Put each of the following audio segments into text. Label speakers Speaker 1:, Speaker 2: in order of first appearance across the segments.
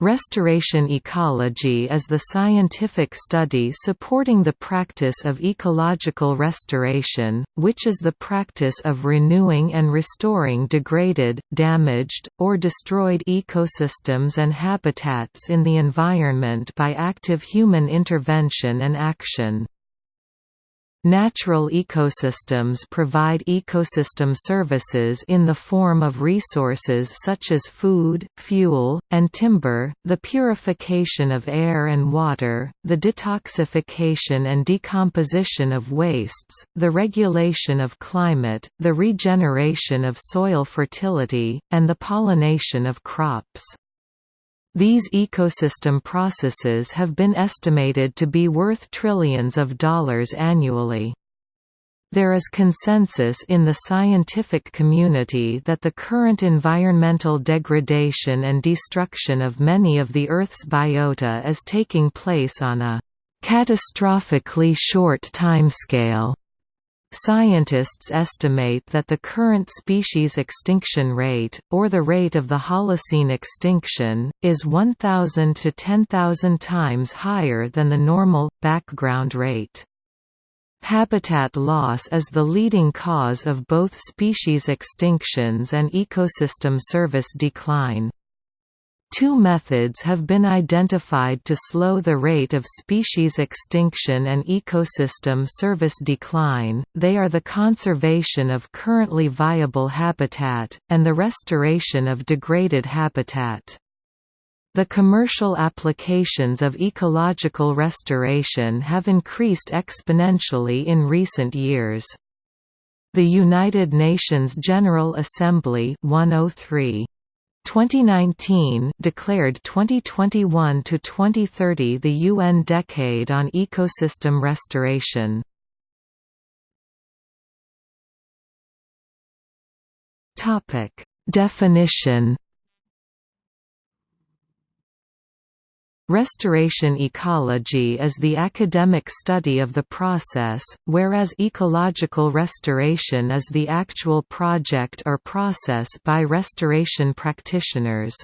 Speaker 1: Restoration ecology is the scientific study supporting the practice of ecological restoration, which is the practice of renewing and restoring degraded, damaged, or destroyed ecosystems and habitats in the environment by active human intervention and action. Natural ecosystems provide ecosystem services in the form of resources such as food, fuel, and timber, the purification of air and water, the detoxification and decomposition of wastes, the regulation of climate, the regeneration of soil fertility, and the pollination of crops. These ecosystem processes have been estimated to be worth trillions of dollars annually. There is consensus in the scientific community that the current environmental degradation and destruction of many of the Earth's biota is taking place on a catastrophically short timescale. Scientists estimate that the current species extinction rate, or the rate of the Holocene extinction, is 1,000 to 10,000 times higher than the normal, background rate. Habitat loss is the leading cause of both species extinctions and ecosystem service decline. Two methods have been identified to slow the rate of species extinction and ecosystem service decline, they are the conservation of currently viable habitat, and the restoration of degraded habitat. The commercial applications of ecological restoration have increased exponentially in recent years. The United Nations General Assembly 103 2019 declared 2021 to 2030 the UN Decade on Ecosystem Restoration. Topic: Definition Restoration ecology is the academic study of the process, whereas ecological restoration is the actual project or process by restoration practitioners.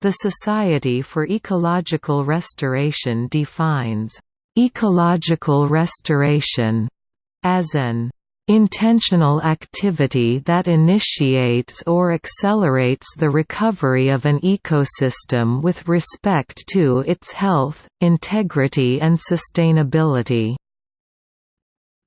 Speaker 1: The Society for Ecological Restoration defines, "...ecological restoration," as an Intentional activity that initiates or accelerates the recovery of an ecosystem with respect to its health, integrity and sustainability.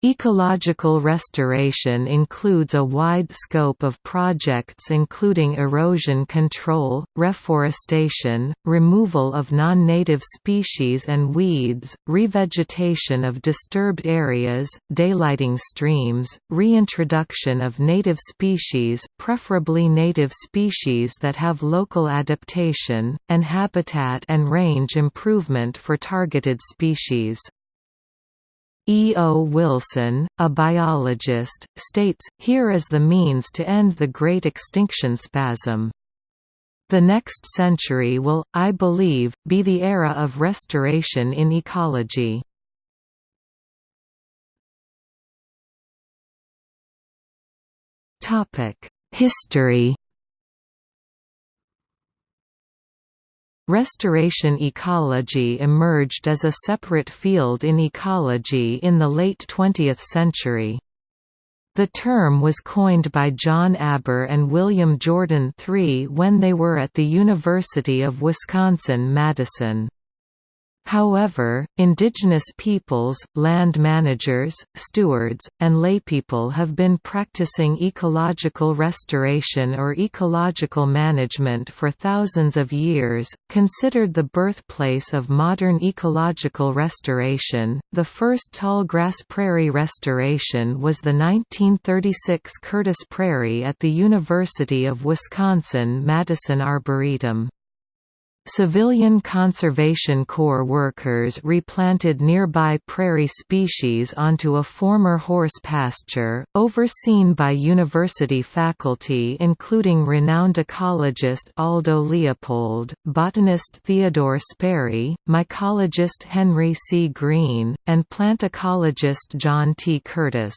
Speaker 1: Ecological restoration includes a wide scope of projects including erosion control, reforestation, removal of non-native species and weeds, revegetation of disturbed areas, daylighting streams, reintroduction of native species preferably native species that have local adaptation, and habitat and range improvement for targeted species. E. O. Wilson, a biologist, states, here is the means to end the Great Extinction Spasm. The next century will, I believe, be the era of restoration in ecology. History Restoration ecology emerged as a separate field in ecology in the late 20th century. The term was coined by John Aber and William Jordan III when they were at the University of Wisconsin-Madison. However, indigenous peoples, land managers, stewards, and laypeople have been practicing ecological restoration or ecological management for thousands of years. Considered the birthplace of modern ecological restoration, the first tallgrass prairie restoration was the 1936 Curtis Prairie at the University of Wisconsin-Madison Arboretum. Civilian Conservation Corps workers replanted nearby prairie species onto a former horse pasture, overseen by university faculty including renowned ecologist Aldo Leopold, botanist Theodore Sperry, mycologist Henry C. Greene, and plant ecologist John T. Curtis.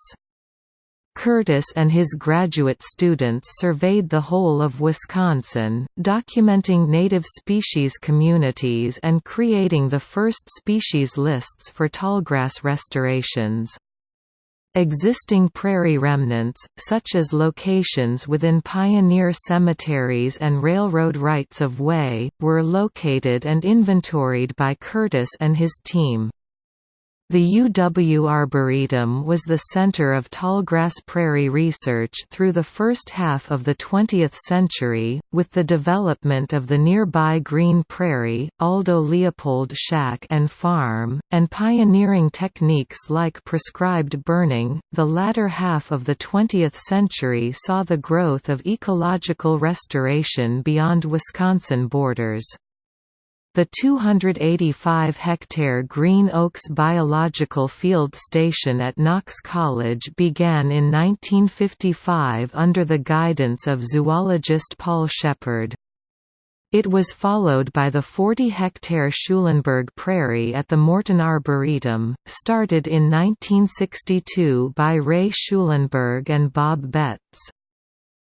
Speaker 1: Curtis and his graduate students surveyed the whole of Wisconsin, documenting native species communities and creating the first species lists for tallgrass restorations. Existing prairie remnants, such as locations within pioneer cemeteries and railroad rights of way, were located and inventoried by Curtis and his team. The UW Arboretum was the center of tallgrass prairie research through the first half of the 20th century, with the development of the nearby Greene Prairie, Aldo Leopold Shack and Farm, and pioneering techniques like prescribed burning. The latter half of the 20th century saw the growth of ecological restoration beyond Wisconsin borders. The 285-hectare Green Oaks Biological Field Station at Knox College began in 1955 under the guidance of zoologist Paul Shepard. It was followed by the 40-hectare Schulenberg Prairie at the Morton Arboretum, started in 1962 by Ray Schulenberg and Bob Betts.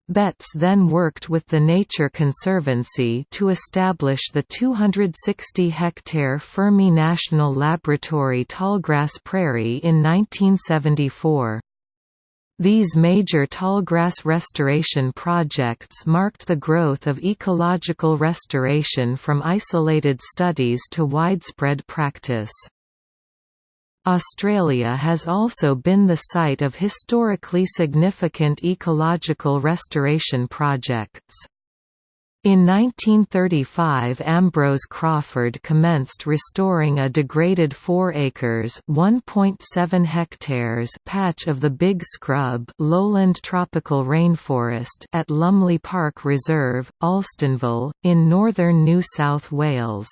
Speaker 1: Betts then worked with the Nature Conservancy to establish the 260-hectare Fermi National Laboratory Tallgrass Prairie in 1974. These major tallgrass restoration projects marked the growth of ecological restoration from isolated studies to widespread practice. Australia has also been the site of historically significant ecological restoration projects. In 1935 Ambrose Crawford commenced restoring a degraded 4 acres (1.7 hectares) patch of the Big Scrub lowland tropical rainforest at Lumley Park Reserve, Alstonville, in northern New South Wales.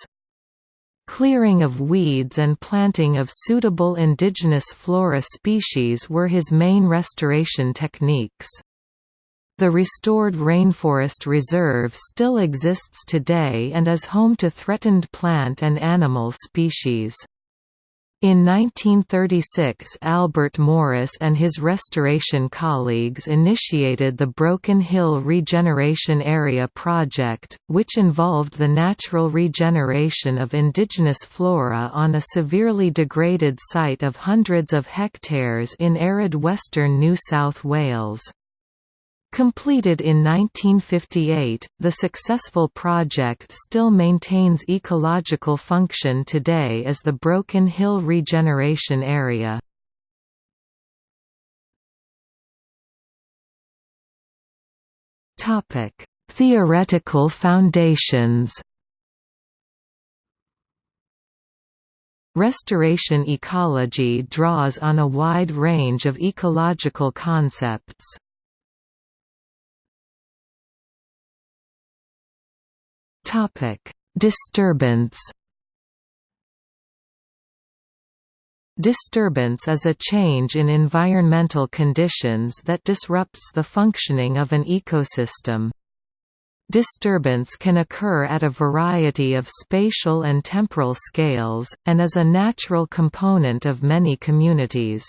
Speaker 1: Clearing of weeds and planting of suitable indigenous flora species were his main restoration techniques. The restored rainforest reserve still exists today and is home to threatened plant and animal species. In 1936 Albert Morris and his restoration colleagues initiated the Broken Hill Regeneration Area project, which involved the natural regeneration of indigenous flora on a severely degraded site of hundreds of hectares in arid western New South Wales. Completed in 1958, the successful project still maintains ecological function today as the Broken Hill Regeneration Area. Theoretical foundations Restoration ecology draws on a wide range of ecological concepts. Topic: Disturbance. Disturbance is a change in environmental conditions that disrupts the functioning of an ecosystem. Disturbance can occur at a variety of spatial and temporal scales, and is a natural component of many communities.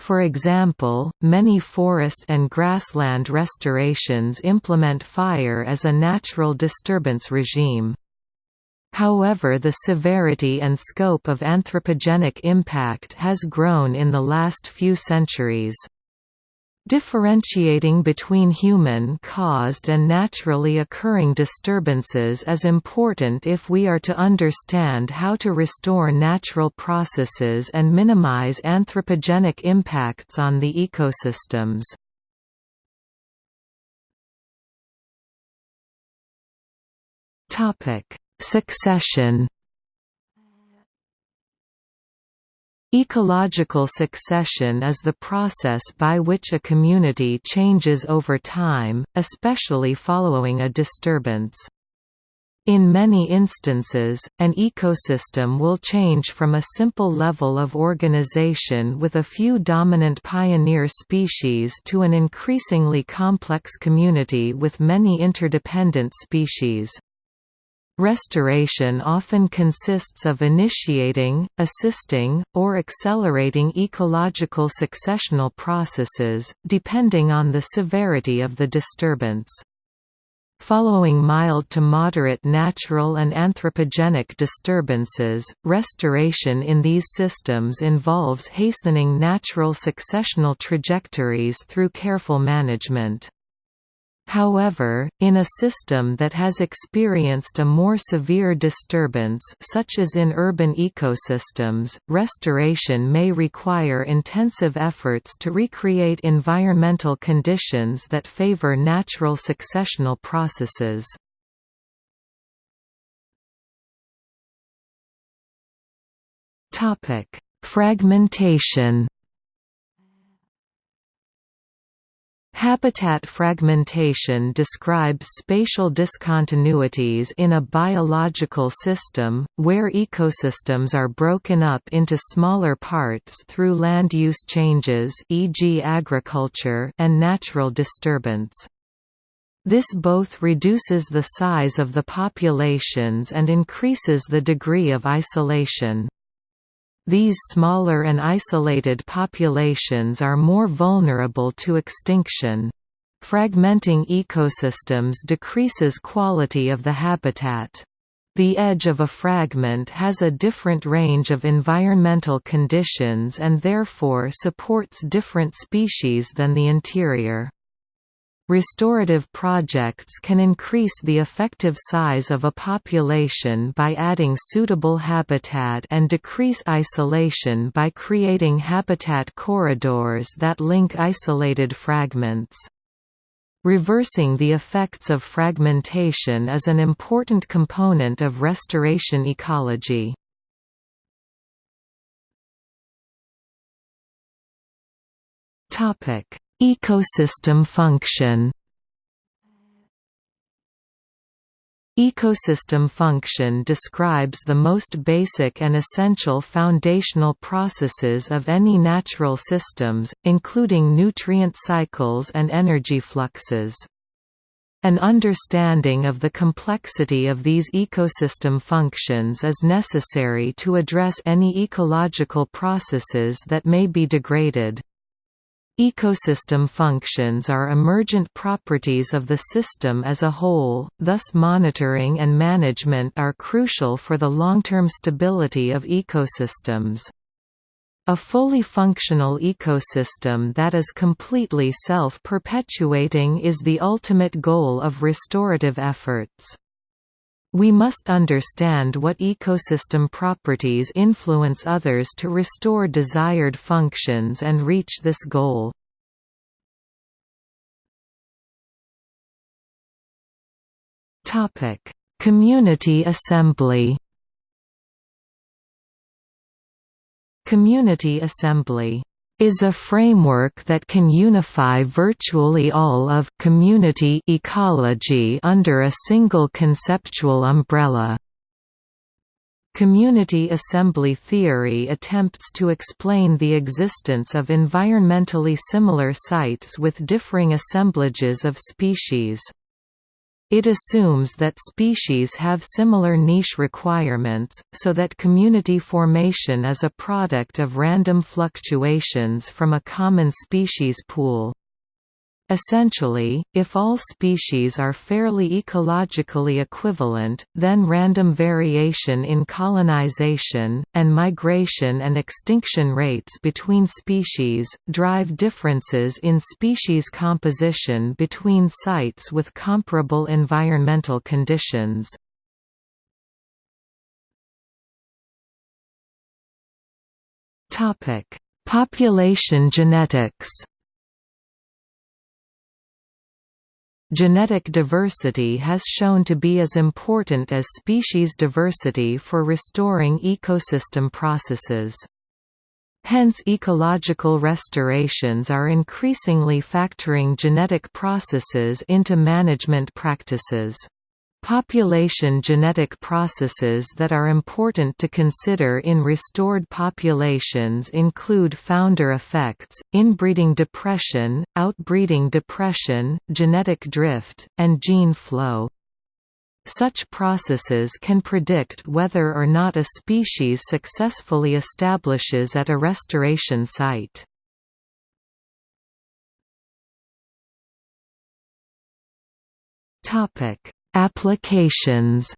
Speaker 1: For example, many forest and grassland restorations implement fire as a natural disturbance regime. However the severity and scope of anthropogenic impact has grown in the last few centuries. Differentiating between human-caused and naturally occurring disturbances is important if we are to understand how to restore natural processes and minimize anthropogenic impacts on the ecosystems. Succession Ecological succession is the process by which a community changes over time, especially following a disturbance. In many instances, an ecosystem will change from a simple level of organization with a few dominant pioneer species to an increasingly complex community with many interdependent species. Restoration often consists of initiating, assisting, or accelerating ecological successional processes, depending on the severity of the disturbance. Following mild to moderate natural and anthropogenic disturbances, restoration in these systems involves hastening natural successional trajectories through careful management. However, in a system that has experienced a more severe disturbance such as in urban ecosystems, restoration may require intensive efforts to recreate environmental conditions that favor natural successional processes. Fragmentation Habitat fragmentation describes spatial discontinuities in a biological system, where ecosystems are broken up into smaller parts through land use changes e.g. agriculture and natural disturbance. This both reduces the size of the populations and increases the degree of isolation. These smaller and isolated populations are more vulnerable to extinction. Fragmenting ecosystems decreases quality of the habitat. The edge of a fragment has a different range of environmental conditions and therefore supports different species than the interior. Restorative projects can increase the effective size of a population by adding suitable habitat and decrease isolation by creating habitat corridors that link isolated fragments. Reversing the effects of fragmentation is an important component of restoration ecology. Topic Ecosystem function Ecosystem function describes the most basic and essential foundational processes of any natural systems, including nutrient cycles and energy fluxes. An understanding of the complexity of these ecosystem functions is necessary to address any ecological processes that may be degraded. Ecosystem functions are emergent properties of the system as a whole, thus monitoring and management are crucial for the long-term stability of ecosystems. A fully functional ecosystem that is completely self-perpetuating is the ultimate goal of restorative efforts. We must understand what ecosystem properties influence others to restore desired functions and reach this goal. Community assembly Community assembly is a framework that can unify virtually all of community ecology under a single conceptual umbrella. Community assembly theory attempts to explain the existence of environmentally similar sites with differing assemblages of species. It assumes that species have similar niche requirements, so that community formation is a product of random fluctuations from a common species pool. Essentially, if all species are fairly ecologically equivalent, then random variation in colonization, and migration and extinction rates between species, drive differences in species composition between sites with comparable environmental conditions. Population genetics Genetic diversity has shown to be as important as species diversity for restoring ecosystem processes. Hence ecological restorations are increasingly factoring genetic processes into management practices. Population genetic processes that are important to consider in restored populations include founder effects, inbreeding depression, outbreeding depression, genetic drift, and gene flow. such processes can predict whether or not a species successfully establishes at a restoration site. Applications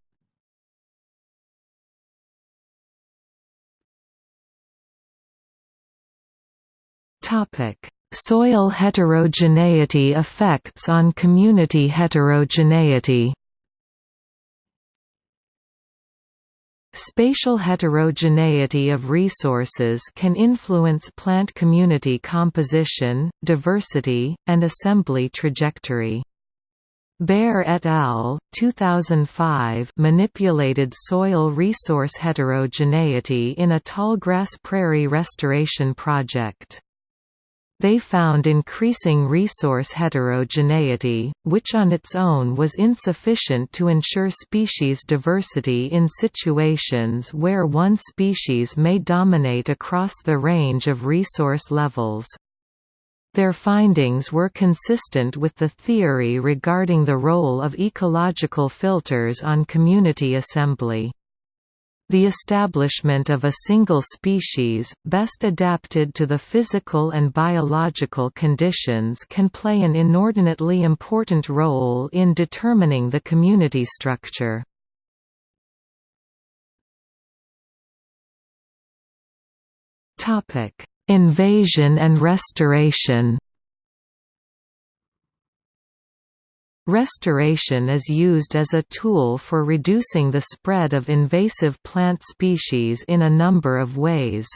Speaker 1: Topic: Soil heterogeneity effects on community heterogeneity. Spatial heterogeneity of resources can influence plant community composition, diversity, and assembly trajectory. Baer et al. 2005 manipulated soil resource heterogeneity in a tallgrass prairie restoration project. They found increasing resource heterogeneity, which on its own was insufficient to ensure species diversity in situations where one species may dominate across the range of resource levels. Their findings were consistent with the theory regarding the role of ecological filters on community assembly. The establishment of a single species, best adapted to the physical and biological conditions can play an inordinately important role in determining the community structure. Invasion and restoration Restoration is used as a tool for reducing the spread of invasive plant species in a number of ways.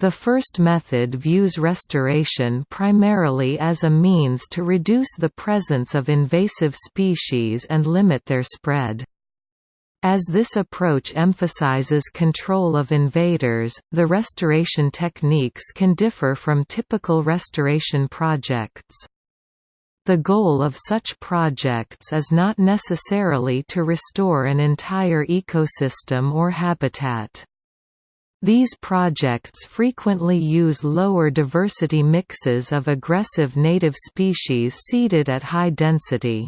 Speaker 1: The first method views restoration primarily as a means to reduce the presence of invasive species and limit their spread. As this approach emphasizes control of invaders, the restoration techniques can differ from typical restoration projects. The goal of such projects is not necessarily to restore an entire ecosystem or habitat. These projects frequently use lower diversity mixes of aggressive native species seeded at high density.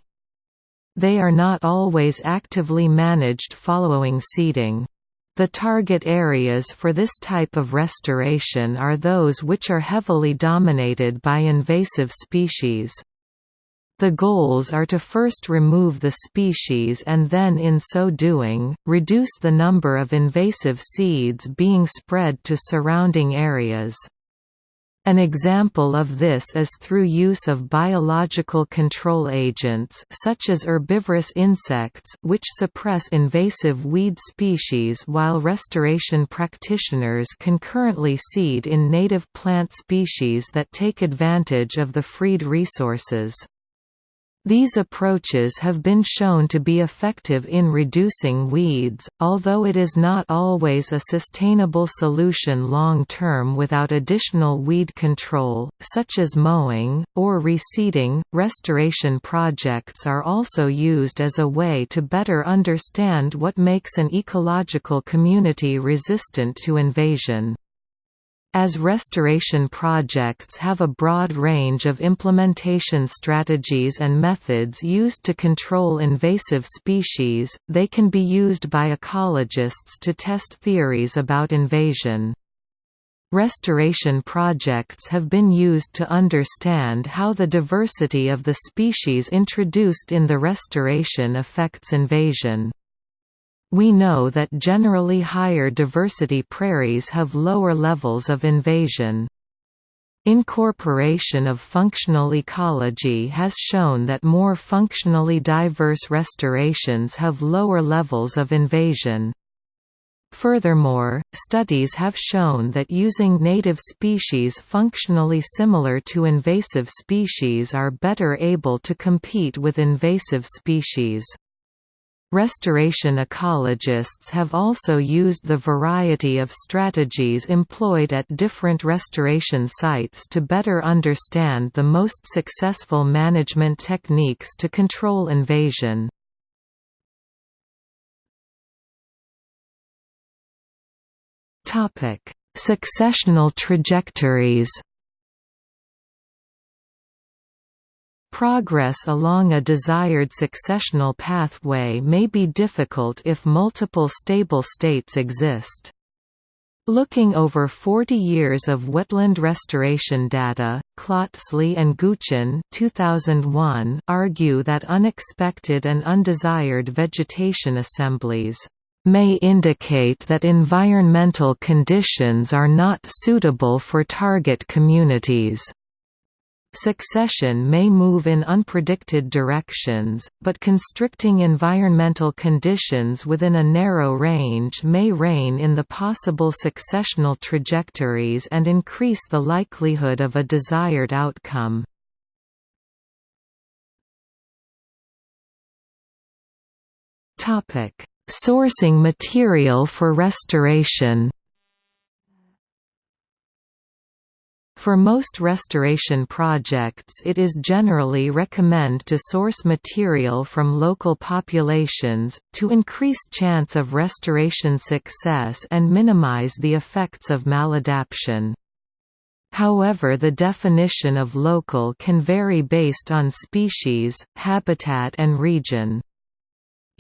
Speaker 1: They are not always actively managed following seeding. The target areas for this type of restoration are those which are heavily dominated by invasive species. The goals are to first remove the species and then in so doing, reduce the number of invasive seeds being spread to surrounding areas. An example of this is through use of biological control agents such as herbivorous insects which suppress invasive weed species while restoration practitioners concurrently seed in native plant species that take advantage of the freed resources. These approaches have been shown to be effective in reducing weeds, although it is not always a sustainable solution long term without additional weed control, such as mowing, or reseeding. Restoration projects are also used as a way to better understand what makes an ecological community resistant to invasion. As restoration projects have a broad range of implementation strategies and methods used to control invasive species, they can be used by ecologists to test theories about invasion. Restoration projects have been used to understand how the diversity of the species introduced in the restoration affects invasion. We know that generally higher diversity prairies have lower levels of invasion. Incorporation of functional ecology has shown that more functionally diverse restorations have lower levels of invasion. Furthermore, studies have shown that using native species functionally similar to invasive species are better able to compete with invasive species. Restoration ecologists have also used the variety of strategies employed at different restoration sites to better understand the most successful management techniques to control invasion. Successional trajectories Progress along a desired successional pathway may be difficult if multiple stable states exist. Looking over 40 years of wetland restoration data, Klötzli and Guchin 2001 argue that unexpected and undesired vegetation assemblies may indicate that environmental conditions are not suitable for target communities. Succession may move in unpredicted directions, but constricting environmental conditions within a narrow range may rein in the possible successional trajectories and increase the likelihood of a desired outcome. Sourcing material for restoration For most restoration projects it is generally recommend to source material from local populations, to increase chance of restoration success and minimize the effects of maladaptation. However the definition of local can vary based on species, habitat and region.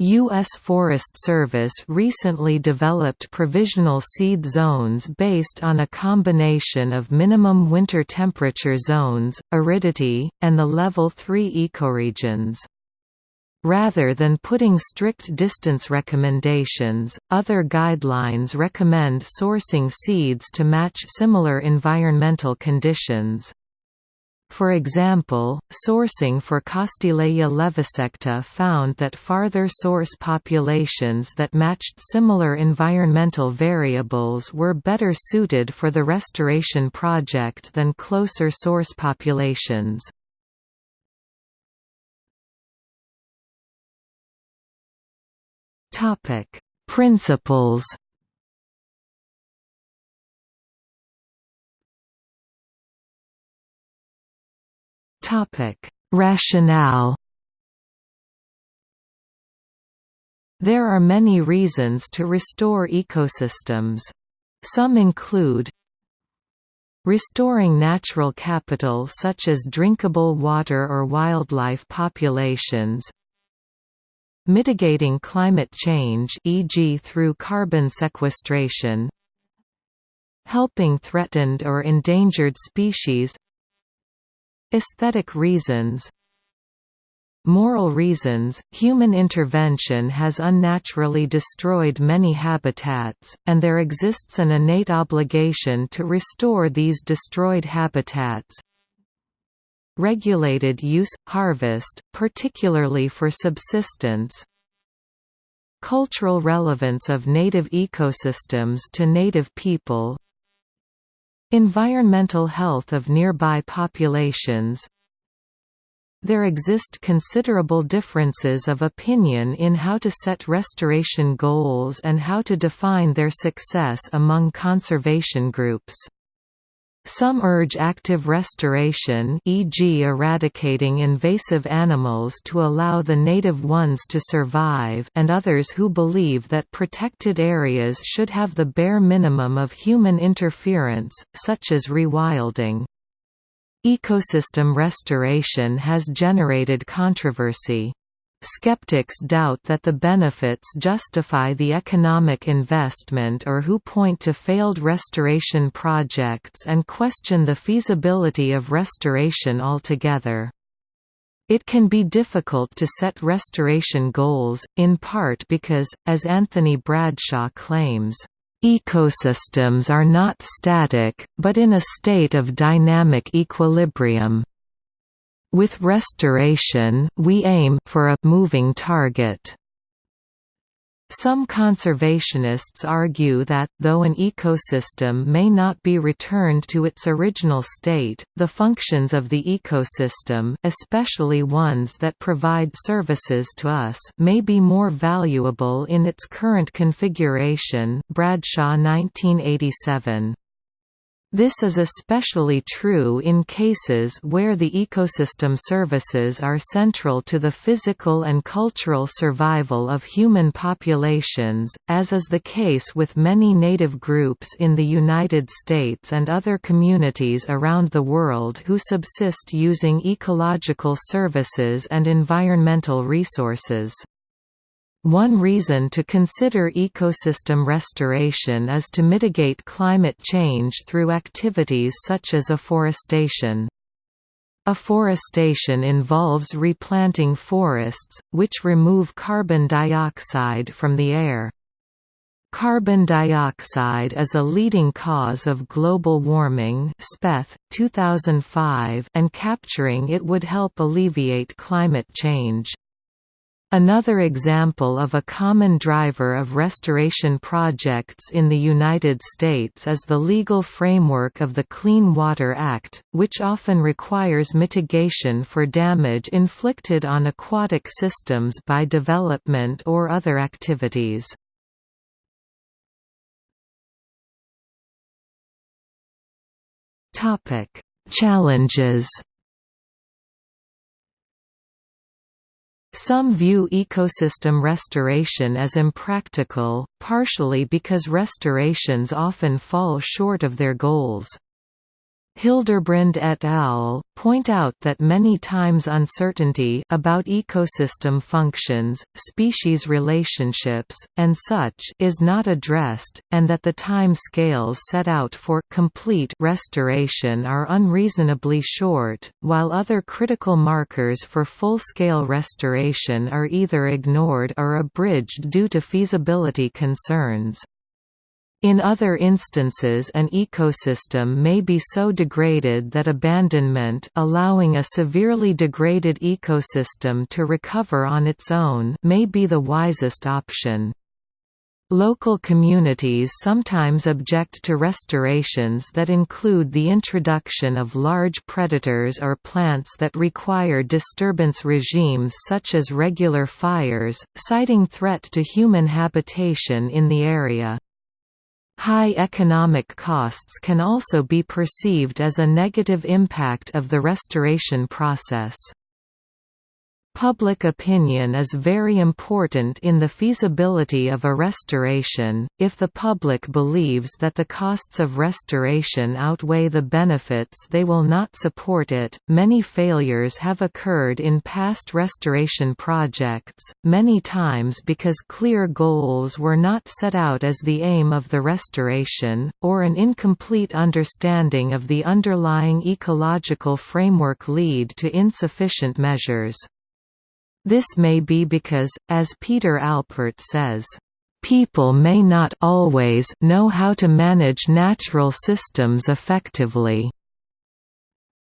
Speaker 1: U.S. Forest Service recently developed provisional seed zones based on a combination of minimum winter temperature zones, aridity, and the Level 3 ecoregions. Rather than putting strict distance recommendations, other guidelines recommend sourcing seeds to match similar environmental conditions. For example, sourcing for Castilleja levisecta found that farther source populations that matched similar environmental variables were better suited for the restoration project than closer source populations. Principles Rationale. There are many reasons to restore ecosystems. Some include Restoring natural capital such as drinkable water or wildlife populations Mitigating climate change e.g. through carbon sequestration Helping threatened or endangered species Aesthetic reasons. Moral reasons – Human intervention has unnaturally destroyed many habitats, and there exists an innate obligation to restore these destroyed habitats. Regulated use – harvest, particularly for subsistence. Cultural relevance of native ecosystems to native people Environmental health of nearby populations There exist considerable differences of opinion in how to set restoration goals and how to define their success among conservation groups. Some urge active restoration e.g. eradicating invasive animals to allow the native ones to survive and others who believe that protected areas should have the bare minimum of human interference, such as rewilding. Ecosystem restoration has generated controversy. Skeptics doubt that the benefits justify the economic investment or who point to failed restoration projects and question the feasibility of restoration altogether. It can be difficult to set restoration goals, in part because, as Anthony Bradshaw claims, "...ecosystems are not static, but in a state of dynamic equilibrium." With restoration, we aim for a moving target. Some conservationists argue that, though an ecosystem may not be returned to its original state, the functions of the ecosystem especially ones that provide services to us may be more valuable in its current configuration Bradshaw 1987. This is especially true in cases where the ecosystem services are central to the physical and cultural survival of human populations, as is the case with many native groups in the United States and other communities around the world who subsist using ecological services and environmental resources. One reason to consider ecosystem restoration is to mitigate climate change through activities such as afforestation. Afforestation involves replanting forests, which remove carbon dioxide from the air. Carbon dioxide is a leading cause of global warming Speth, 2005, and capturing it would help alleviate climate change. Another example of a common driver of restoration projects in the United States is the legal framework of the Clean Water Act, which often requires mitigation for damage inflicted on aquatic systems by development or other activities. Challenges Some view ecosystem restoration as impractical, partially because restorations often fall short of their goals. Hilderbrand et al. point out that many times uncertainty about ecosystem functions, species relationships, and such is not addressed, and that the time scales set out for complete restoration are unreasonably short, while other critical markers for full-scale restoration are either ignored or abridged due to feasibility concerns. In other instances an ecosystem may be so degraded that abandonment allowing a severely degraded ecosystem to recover on its own may be the wisest option. Local communities sometimes object to restorations that include the introduction of large predators or plants that require disturbance regimes such as regular fires, citing threat to human habitation in the area. High economic costs can also be perceived as a negative impact of the restoration process. Public opinion is very important in the feasibility of a restoration. If the public believes that the costs of restoration outweigh the benefits, they will not support it. Many failures have occurred in past restoration projects, many times because clear goals were not set out as the aim of the restoration, or an incomplete understanding of the underlying ecological framework lead to insufficient measures. This may be because, as Peter Alpert says, People may not always know how to manage natural systems effectively.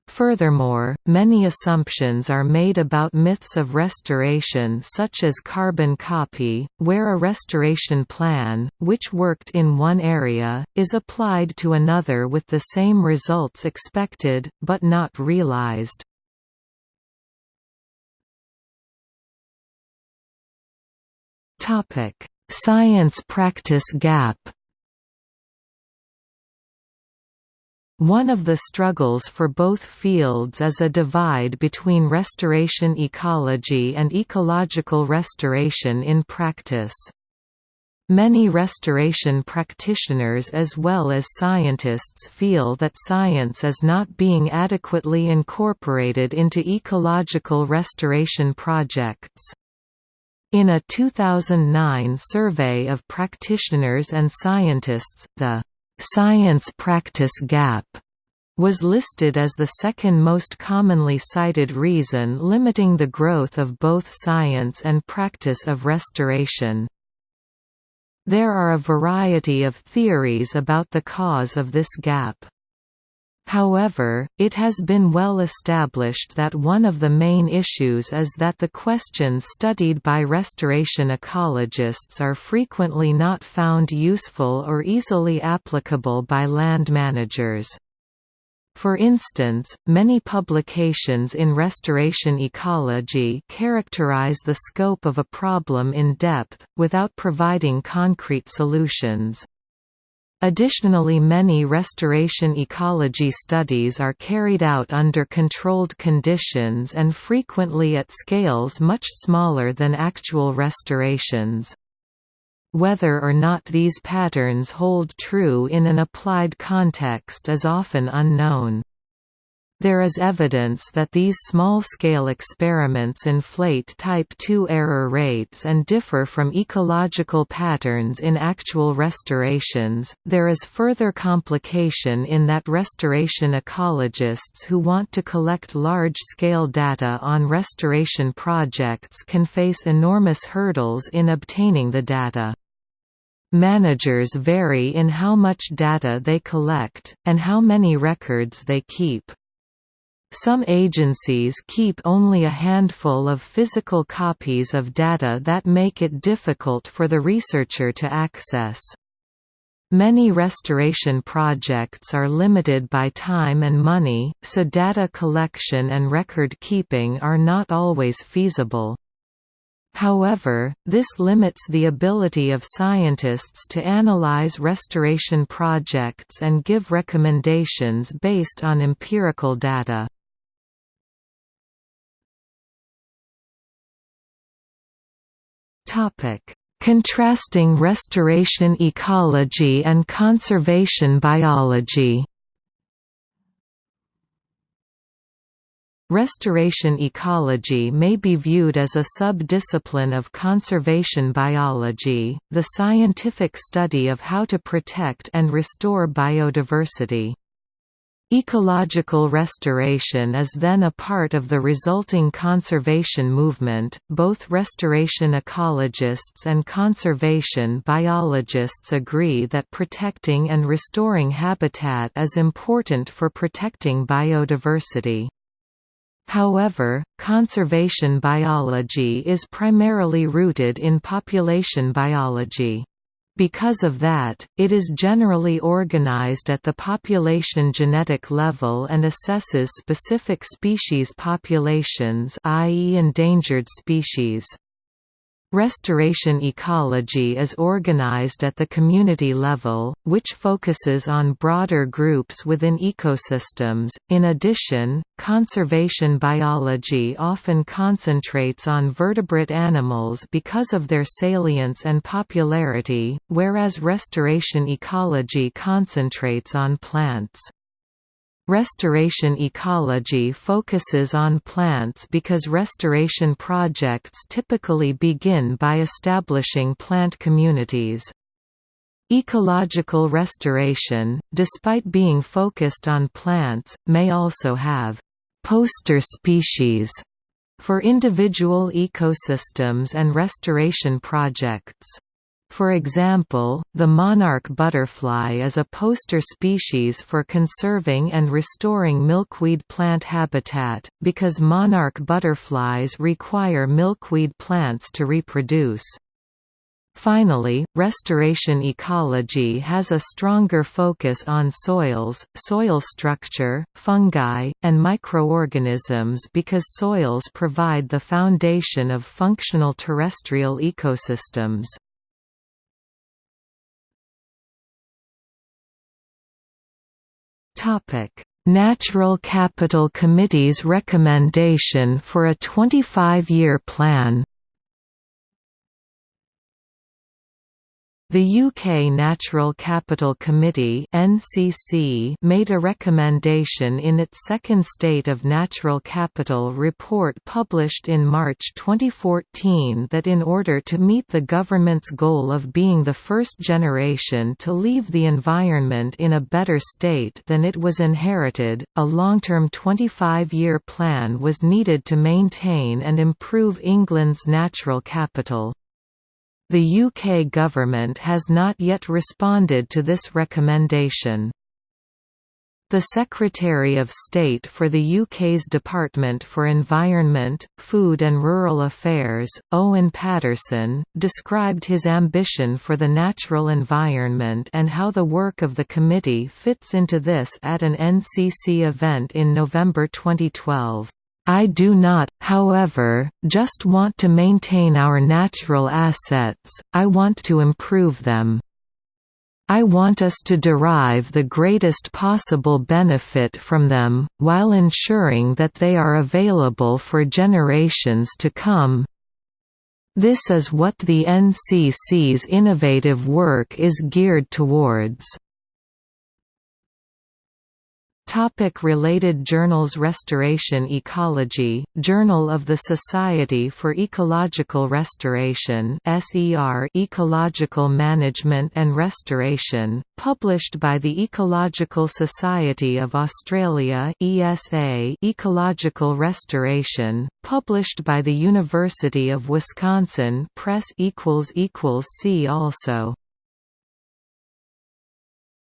Speaker 1: Furthermore, many assumptions are made about myths of restoration such as carbon copy, where a restoration plan, which worked in one area, is applied to another with the same results expected, but not realized. Topic: Science practice gap. One of the struggles for both fields is a divide between restoration ecology and ecological restoration in practice. Many restoration practitioners as well as scientists feel that science is not being adequately incorporated into ecological restoration projects. In a 2009 survey of practitioners and scientists, the «science practice gap» was listed as the second most commonly cited reason limiting the growth of both science and practice of restoration. There are a variety of theories about the cause of this gap. However, it has been well established that one of the main issues is that the questions studied by restoration ecologists are frequently not found useful or easily applicable by land managers. For instance, many publications in restoration ecology characterize the scope of a problem in depth, without providing concrete solutions. Additionally many restoration ecology studies are carried out under controlled conditions and frequently at scales much smaller than actual restorations. Whether or not these patterns hold true in an applied context is often unknown. There is evidence that these small-scale experiments inflate type II error rates and differ from ecological patterns in actual restorations. There is further complication in that restoration ecologists who want to collect large-scale data on restoration projects can face enormous hurdles in obtaining the data. Managers vary in how much data they collect, and how many records they keep. Some agencies keep only a handful of physical copies of data that make it difficult for the researcher to access. Many restoration projects are limited by time and money, so data collection and record keeping are not always feasible. However, this limits the ability of scientists to analyze restoration projects and give recommendations based on empirical data. Contrasting restoration ecology and conservation biology. Restoration ecology may be viewed as a sub-discipline of conservation biology, the scientific study of how to protect and restore biodiversity. Ecological restoration is then a part of the resulting conservation movement. Both restoration ecologists and conservation biologists agree that protecting and restoring habitat is important for protecting biodiversity. However, conservation biology is primarily rooted in population biology. Because of that, it is generally organized at the population genetic level and assesses specific species populations i.e. endangered species. Restoration ecology is organized at the community level, which focuses on broader groups within ecosystems. In addition, conservation biology often concentrates on vertebrate animals because of their salience and popularity, whereas restoration ecology concentrates on plants. Restoration ecology focuses on plants because restoration projects typically begin by establishing plant communities. Ecological restoration, despite being focused on plants, may also have «poster species» for individual ecosystems and restoration projects. For example, the monarch butterfly is a poster species for conserving and restoring milkweed plant habitat, because monarch butterflies require milkweed plants to reproduce. Finally, restoration ecology has a stronger focus on soils, soil structure, fungi, and microorganisms because soils provide the foundation of functional terrestrial ecosystems. Natural Capital Committee's recommendation for a 25-year plan The UK Natural Capital Committee (NCC) made a recommendation in its second State of Natural Capital report published in March 2014 that in order to meet the government's goal of being the first generation to leave the environment in a better state than it was inherited, a long-term 25-year plan was needed to maintain and improve England's natural capital. The UK government has not yet responded to this recommendation. The Secretary of State for the UK's Department for Environment, Food and Rural Affairs, Owen Paterson, described his ambition for the natural environment and how the work of the committee fits into this at an NCC event in November 2012. I do not, however, just want to maintain our natural assets, I want to improve them. I want us to derive the greatest possible benefit from them, while ensuring that they are available for generations to come. This is what the NCC's innovative work is geared towards. Topic related journals Restoration Ecology, Journal of the Society for Ecological Restoration SER Ecological Management and Restoration, published by the Ecological Society of Australia ESA Ecological Restoration, published by the University of Wisconsin Press See also